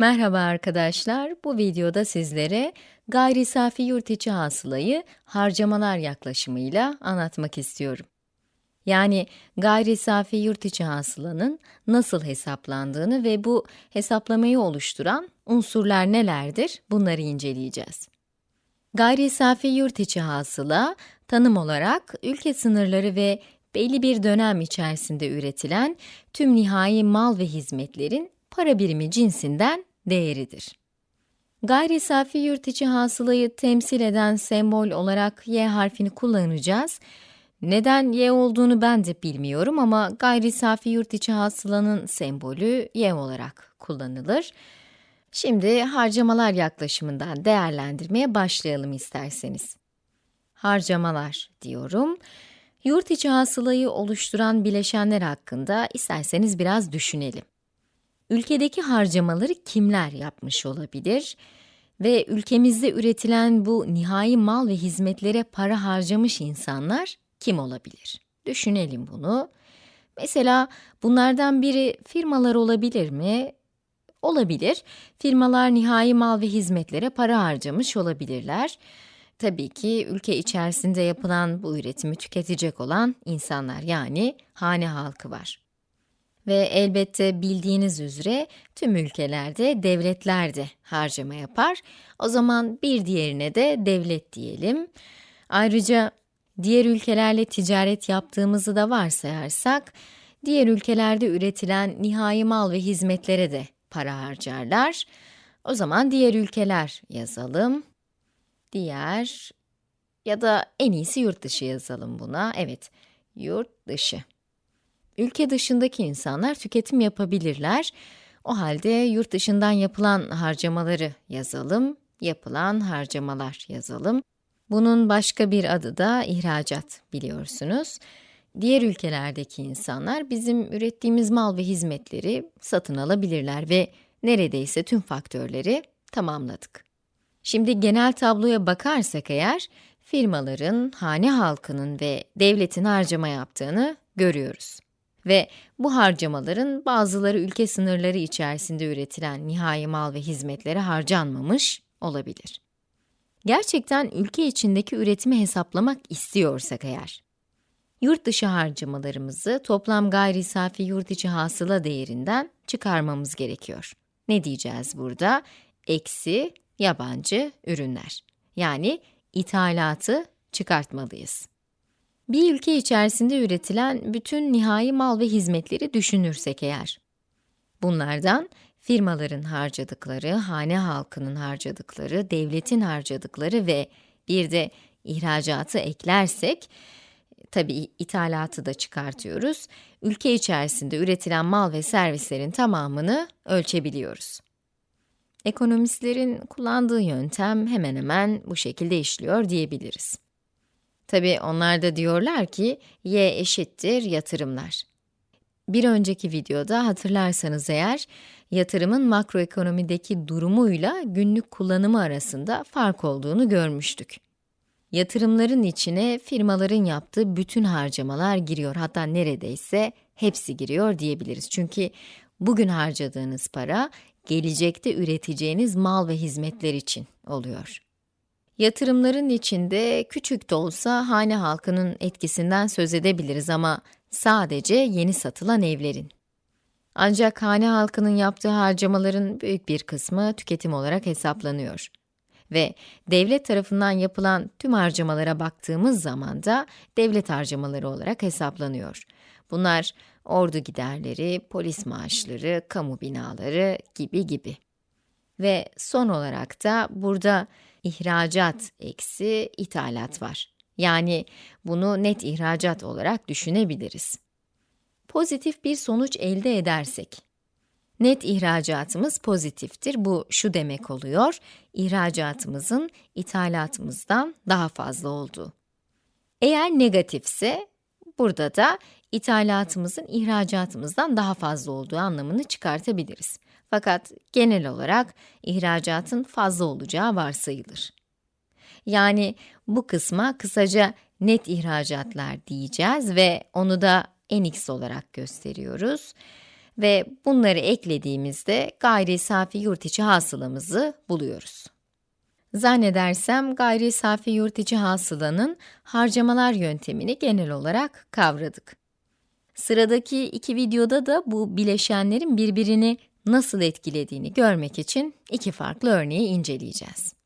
Merhaba arkadaşlar, bu videoda sizlere gayri safi yurt içi hasılayı harcamalar yaklaşımıyla anlatmak istiyorum. Yani gayri safi yurt içi hasılanın nasıl hesaplandığını ve bu hesaplamayı oluşturan unsurlar nelerdir bunları inceleyeceğiz. Gayri safi yurt içi hasıla, tanım olarak ülke sınırları ve belli bir dönem içerisinde üretilen tüm nihai mal ve hizmetlerin para birimi cinsinden değeridir. Gayri safi yurt içi hasılayı temsil eden sembol olarak y harfini kullanacağız. Neden y olduğunu ben de bilmiyorum ama gayri safi yurt içi hasılanın sembolü y olarak kullanılır. Şimdi harcamalar yaklaşımından değerlendirmeye başlayalım isterseniz. Harcamalar diyorum. Yurt içi hasılayı oluşturan bileşenler hakkında isterseniz biraz düşünelim. Ülkedeki harcamaları kimler yapmış olabilir? Ve ülkemizde üretilen bu nihai mal ve hizmetlere para harcamış insanlar kim olabilir? Düşünelim bunu. Mesela bunlardan biri firmalar olabilir mi? Olabilir. Firmalar nihai mal ve hizmetlere para harcamış olabilirler. Tabii ki ülke içerisinde yapılan bu üretimi tüketecek olan insanlar yani hane halkı var. Ve elbette bildiğiniz üzere tüm ülkelerde devletler de harcama yapar. O zaman bir diğerine de devlet diyelim. Ayrıca diğer ülkelerle ticaret yaptığımızı da varsayarsak, diğer ülkelerde üretilen nihai mal ve hizmetlere de para harcarlar. O zaman diğer ülkeler yazalım. Diğer ya da en iyisi yurt dışı yazalım buna. Evet, yurt dışı. Ülke dışındaki insanlar tüketim yapabilirler. O halde yurt dışından yapılan harcamaları yazalım, yapılan harcamalar yazalım. Bunun başka bir adı da ihracat biliyorsunuz. Diğer ülkelerdeki insanlar bizim ürettiğimiz mal ve hizmetleri satın alabilirler ve neredeyse tüm faktörleri tamamladık. Şimdi genel tabloya bakarsak eğer, firmaların, hane halkının ve devletin harcama yaptığını görüyoruz. Ve bu harcamaların bazıları ülke sınırları içerisinde üretilen nihai mal ve hizmetlere harcanmamış olabilir. Gerçekten ülke içindeki üretimi hesaplamak istiyorsak eğer, yurt dışı harcamalarımızı toplam gayri safi yurt içi hasıla değerinden çıkarmamız gerekiyor. Ne diyeceğiz burada? Eksi yabancı ürünler. Yani ithalatı çıkartmalıyız. Bir ülke içerisinde üretilen bütün nihai mal ve hizmetleri düşünürsek eğer, bunlardan firmaların harcadıkları, hane halkının harcadıkları, devletin harcadıkları ve bir de ihracatı eklersek, tabi ithalatı da çıkartıyoruz, ülke içerisinde üretilen mal ve servislerin tamamını ölçebiliyoruz. Ekonomistlerin kullandığı yöntem hemen hemen bu şekilde işliyor diyebiliriz. Tabi onlar da diyorlar ki, y eşittir yatırımlar. Bir önceki videoda hatırlarsanız eğer, yatırımın makroekonomideki durumuyla günlük kullanımı arasında fark olduğunu görmüştük. Yatırımların içine firmaların yaptığı bütün harcamalar giriyor, hatta neredeyse hepsi giriyor diyebiliriz. Çünkü bugün harcadığınız para, gelecekte üreteceğiniz mal ve hizmetler için oluyor. Yatırımların içinde küçük de olsa hane halkının etkisinden söz edebiliriz ama sadece yeni satılan evlerin. Ancak hane halkının yaptığı harcamaların büyük bir kısmı tüketim olarak hesaplanıyor. Ve devlet tarafından yapılan tüm harcamalara baktığımız zaman da devlet harcamaları olarak hesaplanıyor. Bunlar ordu giderleri, polis maaşları, kamu binaları gibi gibi. Ve son olarak da burada ihracat eksi ithalat var. Yani bunu net ihracat olarak düşünebiliriz. Pozitif bir sonuç elde edersek, net ihracatımız pozitiftir. Bu şu demek oluyor, ihracatımızın ithalatımızdan daha fazla olduğu. Eğer negatifse, burada da ithalatımızın ihracatımızdan daha fazla olduğu anlamını çıkartabiliriz. Fakat genel olarak ihracatın fazla olacağı varsayılır. Yani bu kısma kısaca net ihracatlar diyeceğiz ve onu da NX olarak gösteriyoruz. ve bunları eklediğimizde gayri safi yurt içi hasılamızı buluyoruz. Zannedersem gayri safi yurt içi hasılanın harcamalar yöntemini genel olarak kavradık. Sıradaki iki videoda da bu bileşenlerin birbirini nasıl etkilediğini görmek için iki farklı örneği inceleyeceğiz.